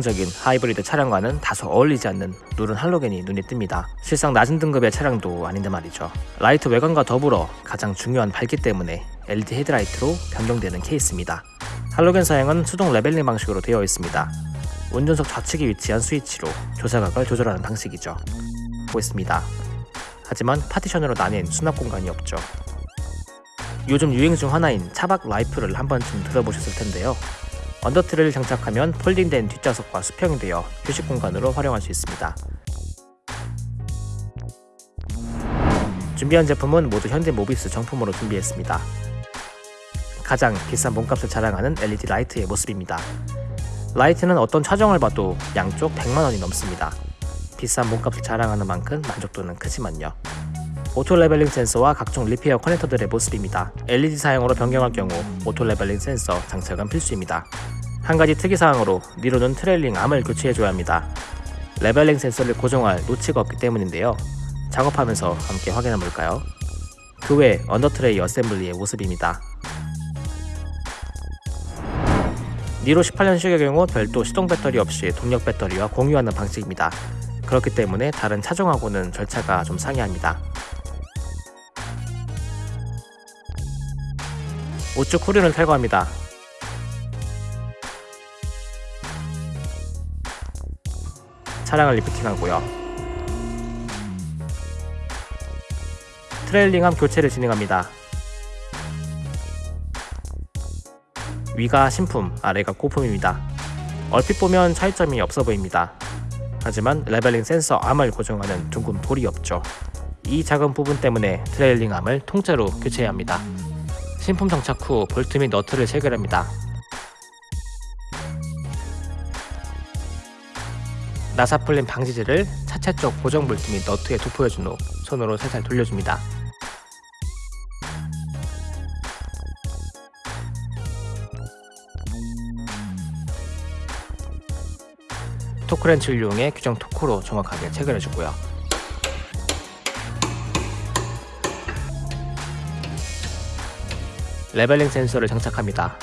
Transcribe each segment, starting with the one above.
적인 하이브리드 차량과는 다소 어울리지 않는 누른 할로겐이 눈에 띕니다. 실상 낮은 등급의 차량도 아닌데 말이죠. 라이트 외관과 더불어 가장 중요한 밝기 때문에 LED 헤드라이트로 변경되는 케이스입니다. 할로겐 사양은 수동 레벨링 방식으로 되어 있습니다. 운전석 좌측에 위치한 스위치로 조사각을 조절하는 방식이죠. 보겠습니다. 하지만 파티션으로 나뉜 수납 공간이 없죠. 요즘 유행 중 하나인 차박 라이프를 한 번쯤 들어보셨을 텐데요. under tray를 장착하면 folding된 뒷좌석과 수평이 되어 휴식 공간으로 활용할 수 있습니다. 준비한 제품은 모두 현대 모비스 정품으로 준비했습니다. 가장 비싼 몸값을 자랑하는 LED 라이트의 모습입니다. 라이트는 어떤 차종을 봐도 양쪽 100만원이 넘습니다. 비싼 몸값을 자랑하는 만큼 만족도는 크지만요. auto leveling 센서와 각종 repair 커넥터들의 모습입니다. LED 사용으로 변경할 경우 auto leveling 센서 장착은 필수입니다. 한 가지 특이사항으로 니로는 trailing arm을 교체해줘야 합니다. leveling 센서를 고정할 notch가 없기 때문인데요. 작업하면서 함께 확인해볼까요? 그 외 under tray assembly의 모습입니다. 니로 18년식의 경우 별도 시동 배터리 없이 동력 배터리와 공유하는 방식입니다. 그렇기 때문에 다른 차종하고는 절차가 좀 상이합니다. 우측 후륜을 탈거합니다. 차량을 lifting하고요. trailing arm 교체를 진행합니다. 위가 신품, 아래가 고품입니다. 얼핏 보면 차이점이 없어 보입니다. 하지만 leveling 센서 arm을 고정하는 둥근 돌이 없죠. 이 작은 부분 때문에 trailing arm을 통째로 교체해야 합니다. 신품 장착 후 볼트 및 너트를 체결합니다. 나사 풀림 방지제를 차체 쪽 고정 볼트 및 너트에 도포해준 후 손으로 살살 돌려줍니다. torque wrench를 이용해 규정 토크로 정확하게 체결해주고요. leveling 센서를 장착합니다.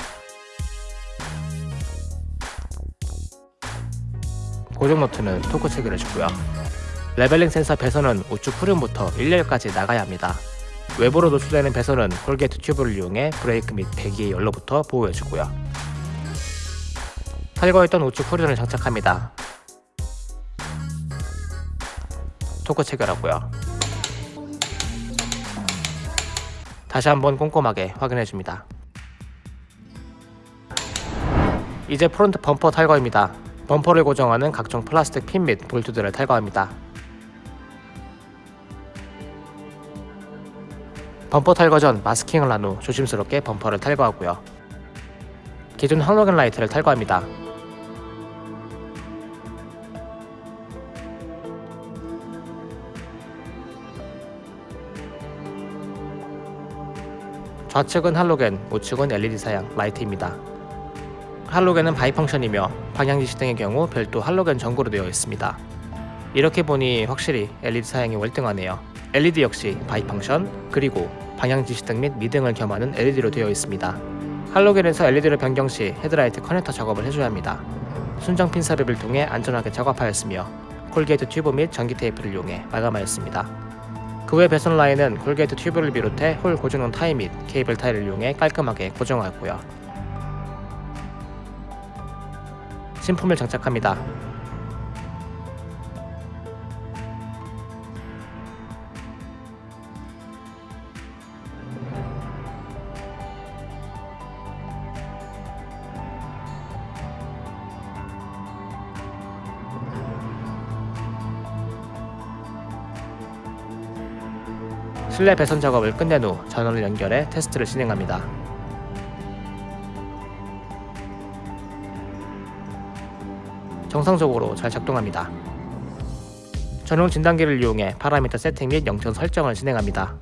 고정 너트는 토크 체결해 주고요. leveling 센서 배선은 우측 후륜부터 1열까지 나가야 합니다. 외부로 노출되는 배선은 corrugate 튜브를 이용해 브레이크 및 배기의 열로부터 보호해 주고요. 탈거했던 우측 후륜을 장착합니다. 토크 체결하고요. 다시 한번 꼼꼼하게 확인해줍니다. 이제 front 범퍼 탈거입니다. 범퍼를 고정하는 각종 플라스틱 핀 및 볼트들을 탈거합니다. 범퍼 탈거 전 마스킹을 한 후 조심스럽게 범퍼를 탈거하고요. 기존 할로겐 라이트를 탈거합니다. 좌측은 할로겐, 우측은 LED 사양 라이트입니다. 할로겐은 bi-function이며 방향지시 등의 경우 별도 할로겐 전구로 되어 있습니다. 이렇게 보니 확실히 LED 사양이 월등하네요. LED 역시 bi-function, 그리고 방향지시등 및 미등을 겸하는 LED로 되어 있습니다. 할로겐에서 LED로 변경 시 헤드라이트 커넥터 작업을 해줘야 합니다. 순정 핀 삽입을 통해 안전하게 작업하였으며 corrugate 튜브 및 전기 테이프를 이용해 마감하였습니다. 그 외 배선 라인은 corrugate 튜브를 비롯해 홀 고정용 타이 및 케이블 타이를 이용해 깔끔하게 고정하였고요. 신품을 장착합니다. 실내 배선 작업을 끝낸 후 전원을 연결해 테스트를 진행합니다. 정상적으로 잘 작동합니다. 전용 진단기를 이용해 파라미터 세팅 및 영천 설정을 진행합니다.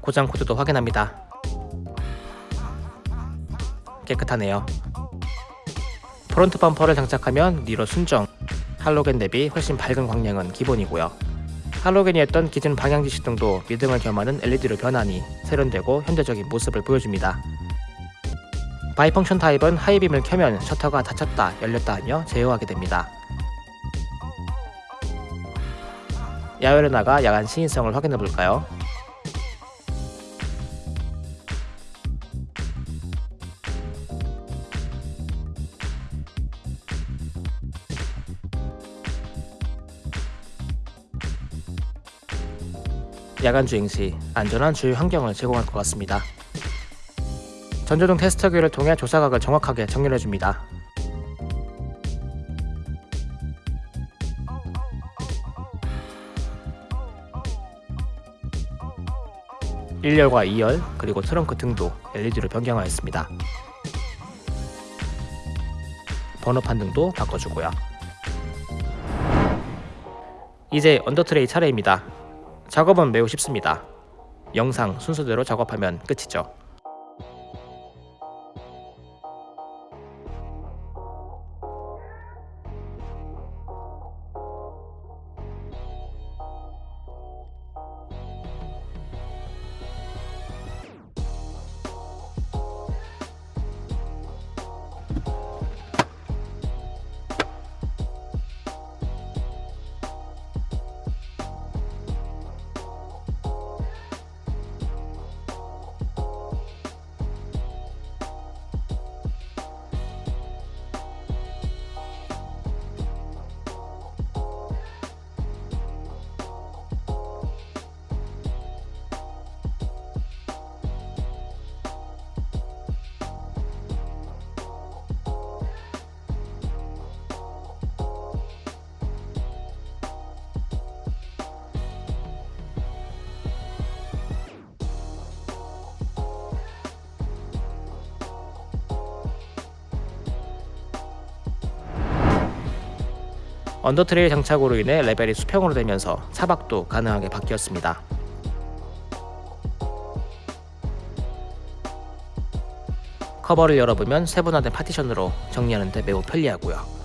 고장 코드도 확인합니다. 깨끗하네요. front 범퍼를 장착하면 니로 순정, 할로겐 대비 훨씬 밝은 광량은 기본이고요. 할로겐이었던 기존 방향지시등도 미등을 겸하는 LED로 변하니 세련되고 현대적인 모습을 보여줍니다. bi-function 타입은 high beam을 켜면 셔터가 닫혔다 열렸다 하며 제어하게 됩니다. 야외로 나가 야간 시인성을 확인해 볼까요? 야간 주행 시 안전한 주유 환경을 제공할 것 같습니다. 전조등 테스터기를 통해 조사각을 정확하게 정렬해 줍니다. 1열과 2열 그리고 트렁크 등도 LED로 변경하였습니다. 번호판 등도 바꿔주고요. 이제 언더트레이 차례입니다. 작업은 매우 쉽습니다. 영상 순서대로 작업하면 끝이죠. under tray 장착으로 인해 level이 수평으로 되면서 차박도 가능하게 바뀌었습니다. 커버를 열어보면 세분화된 파티션으로 정리하는 데 매우 편리하고요.